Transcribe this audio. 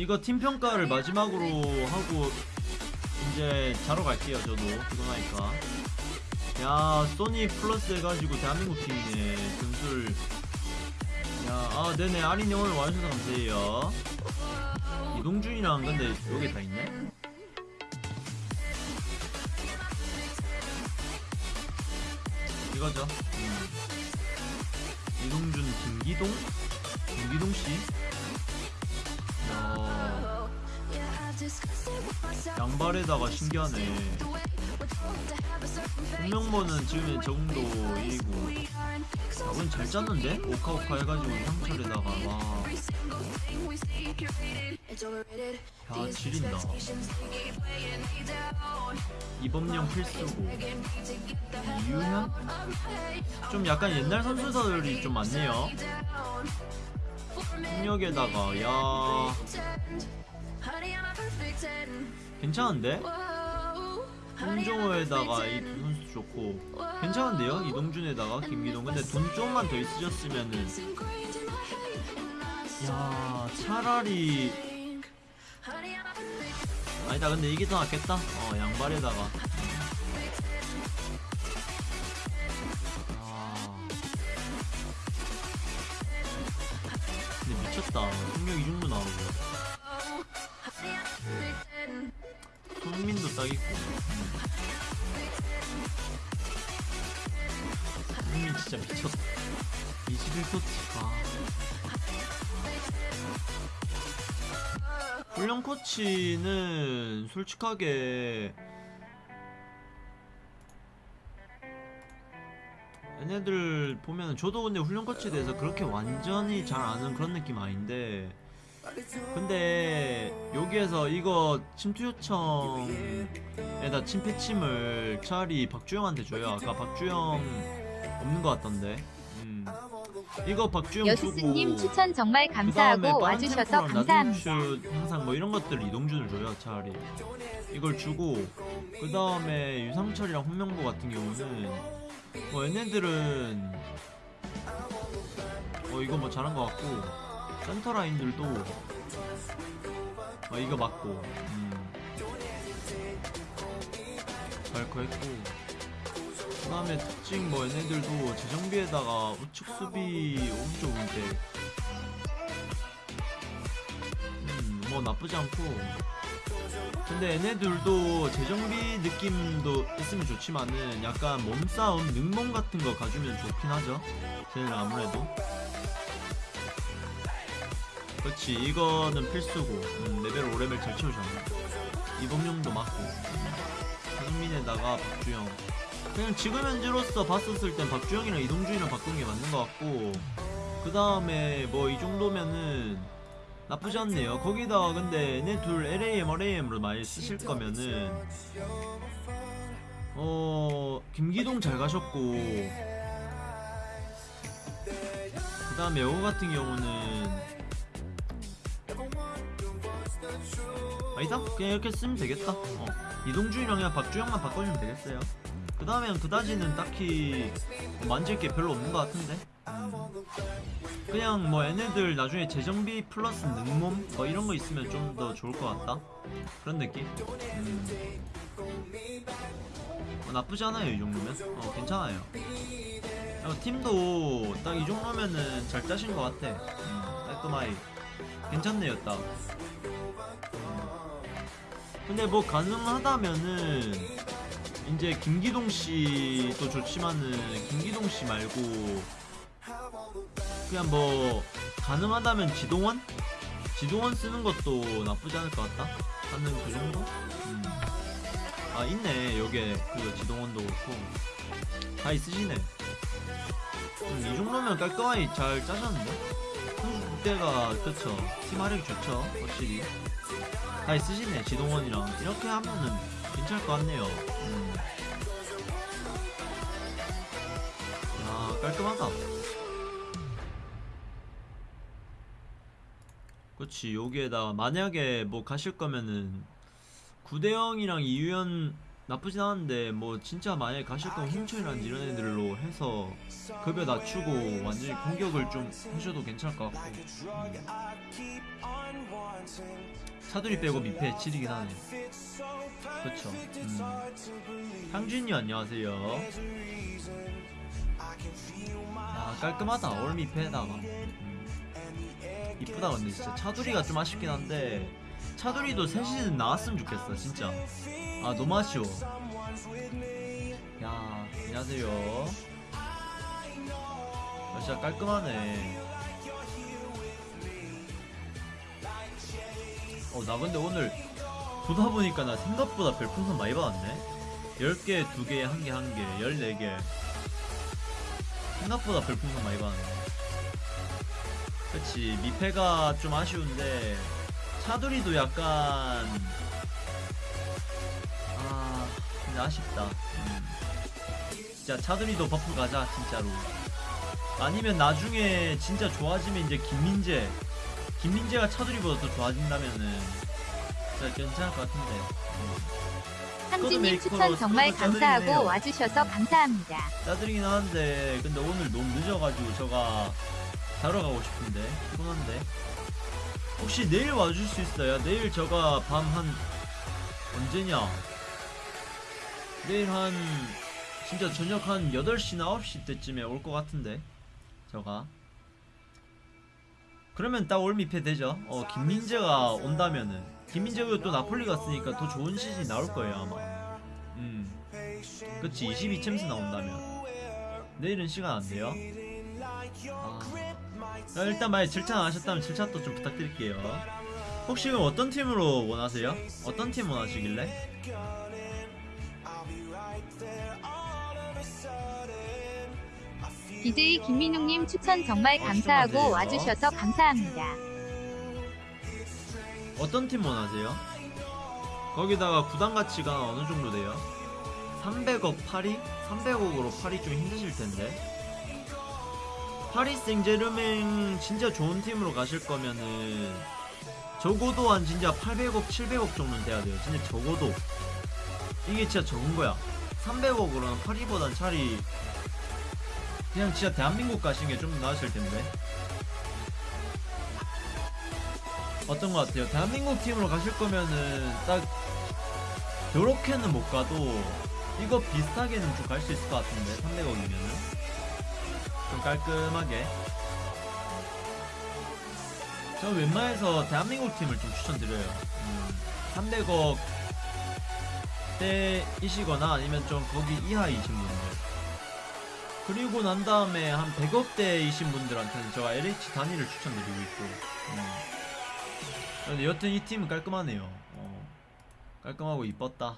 이거 팀 평가를 마지막으로 하고 이제 자러 갈게요 저도. 피곤하니까. 야 소니 플러스 해가지고 대한민국 팀이네. 점수를. 야아 네네. 아린이 오늘 와주셔서 감사해요. 이동준이랑 근데 여기 다 있네. 이거죠. 음. 이동준 김기동? 김기동씨? 야 양발에다가 신기하네. 홍명보는 지금 적응도 1이고. 답은 잘 짰는데? 오카오카 해가지고 상철에다가. 와. 야 지린다. 이범령 필수고. 이유현? 좀 약간 옛날 선수들이 좀 많네요. 폭력에다가 야 괜찮은데? 홍종호에다가 이 두 선수 좋고. 괜찮은데요? 이동준에다가 김기동 근데 돈 좀만 더 있으셨으면은 야 차라리 아니다 근데 이게 더 낫겠다. 어 양발에다가. 아. 근데 미쳤다. 승력 이 정도 나오고 손민도 딱 있고. 손민 진짜 미쳤다. 21토치 아 훈련 코치는 솔직하게 얘네들 보면 저도 근데 훈련 코치에 대해서 그렇게 완전히 잘 아는 그런 느낌 아닌데 근데 여기에서 이거 침투 요청에다 침패침을 차라리 박주영한테 줘요 아까 박주영 없는 것 같던데 음. 이거 박주영 여수스님 추천 정말 감사하고 와주셔서 감사합니다. 항상 뭐 이런 것들 이동준을 줘요 차라리 이걸 주고 그 다음에 유상철이랑 홍명보 같은 경우는 뭐 얘네들은 어 이거 뭐 잘한 것 같고 센터 라인들도 어 이거 맞고 음. 잘커 했고 그 다음에 특징 뭐 얘네들도 재정비에다가 우측 수비 오른쪽 운대 음뭐 나쁘지 않고. 근데 얘네들도 재정비 느낌도 있으면 좋지만은 약간 몸싸움 능몸 같은 거 가주면 좋긴 하죠. 쟤는 아무래도 그렇지. 이거는 필수고. 음, 레벨 5레벨 잘 채우셨네 이범용도 맞고. 하승민에다가 박주영. 그냥 지금 현재로서 봤었을 땐 박주영이랑 이동준이랑 바꾼 게 맞는 것 같고. 그 다음에 뭐 이 정도면은 나쁘지 않네요. 거기다가 근데 얘네 둘 LAM, RAM으로 많이 쓰실 거면은. 어 김기동 잘 가셨고. 그 다음에 여우 같은 경우는 아니다 그냥 이렇게 쓰면 되겠다. 어. 이동준이랑 박주영만 바꿔주면 되겠어요. 그 다음엔 그다지는 딱히 만질 게 별로 없는 것 같은데. 음. 그냥 뭐 얘네들 나중에 재정비 플러스 능몸? 뭐 이런 거 있으면 좀 더 좋을 것 같다. 그런 느낌? 음. 어, 나쁘지 않아요 이 정도면. 어 괜찮아요. 어, 팀도 딱 이 정도면은 잘 짜신 것 같아. 음, 깔끔하게. 괜찮네요 딱. 음. 근데 뭐 가능하다면은 이제 김기동 씨도 좋지만은 김기동 씨 말고 그냥 뭐 가능하다면 지동원? 지동원 쓰는 것도 나쁘지 않을 것 같다. 하는 그 정도? 음. 아 있네 여기에 그 지동원도 그렇고 다 있으시네. 음, 이 정도면 깔끔하게 잘 짜셨는데? 그때가 그쵸 팀 화력이 좋죠 확실히 다 있으시네 지동원이랑 이렇게 하면은 괜찮을 것 같네요. 음. 야 깔끔하다. 그렇지 여기에다 만약에 뭐 가실 거면은 구대영이랑 이유현 나쁘진 않은데 뭐 진짜 만약에 가실 거면 홍천이라든지 이런 애들로 해서 급여 낮추고 완전히 공격을 좀 해줘도 괜찮을 것 같고. 음. 차두리 빼고 미패 7이긴 하네 그쵸. 음. 향준이 안녕하세요. 아 깔끔하다. 올 미패에다가. 음. 이쁘다 근데 진짜. 차두리가 좀 아쉽긴 한데 차두리도 새 시즌 나왔으면 좋겠어 진짜 아 너무 아쉬워. 야 안녕하세요. 아, 진짜 깔끔하네. 어 나 근데 오늘 보다 보니까 나 생각보다 별풍선 많이 받았네. 10개 2개 1개 1개 14개. 생각보다 별풍선 많이 받았네. 그치 미패가 좀 아쉬운데 차두리도 약간 아 근데 아쉽다 음. 진짜 차두리도 buff 가자 진짜로 아니면 나중에 진짜 좋아지면 이제 김민재 김민재가 차두리보다 더 좋아진다면은 진짜 괜찮을 것 같은데 음. 상진님 추천 정말 감사하고 짜드리네요. 와주셔서 감사합니다. 짜드리긴 하는데 근데 오늘 너무 늦어가지고 제가 자러 가고 싶은데 피곤한데 혹시 내일 와줄 수 있어요? 내일 제가 밤 한 언제냐 내일 한 진짜 저녁 한 8시나 9시 때쯤에 올 것 같은데 제가. 그러면 딱 올미패 되죠? 어 김민재가 온다면은. 김민재가 또 나폴리 갔으니까 더 좋은 시즌이 나올 거예요 아마. 음. 그치 22챔스 나온다면. 내일은 시간 안 돼요? 아. 자, 일단 만약 질차 안 하셨다면 질차도 좀 부탁드릴게요. 혹시 어떤 팀으로 원하세요? 어떤 팀 원하시길래? DJ 김민웅님 추천 정말 감사하고 말씀하세요. 와주셔서 감사합니다. 어떤 팀 원하세요? 거기다가 구단 가치가 어느 정도 돼요? 300억 파리? 300억으로 파리 좀 힘드실 텐데. 파리 생제르맹 진짜 좋은 팀으로 가실 거면은 적어도 한 진짜 800억, 700억 정도는 돼야 돼요. 진짜 적어도. 이게 진짜 적은 거야. 300억으로는 파리보단 차라리 그냥 진짜 대한민국 가시는 게좀 나으실 텐데. 어떤 것 같아요? 대한민국 팀으로 가실 거면은 딱 요렇게는 못 가도 이거 비슷하게는 좀 갈 수 있을 것 같은데 300억이면은 좀 깔끔하게 저는 웬만해서 대한민국 팀을 좀 추천드려요 음, 300억 대이시거나 아니면 좀 거기 이하이신 분들 그리고 난 다음에 한 100억대이신 분들한테는 제가 LH 단위를 추천드리고 있고 음. 근데 여튼 이 팀은 깔끔하네요. 어, 깔끔하고 이뻤다.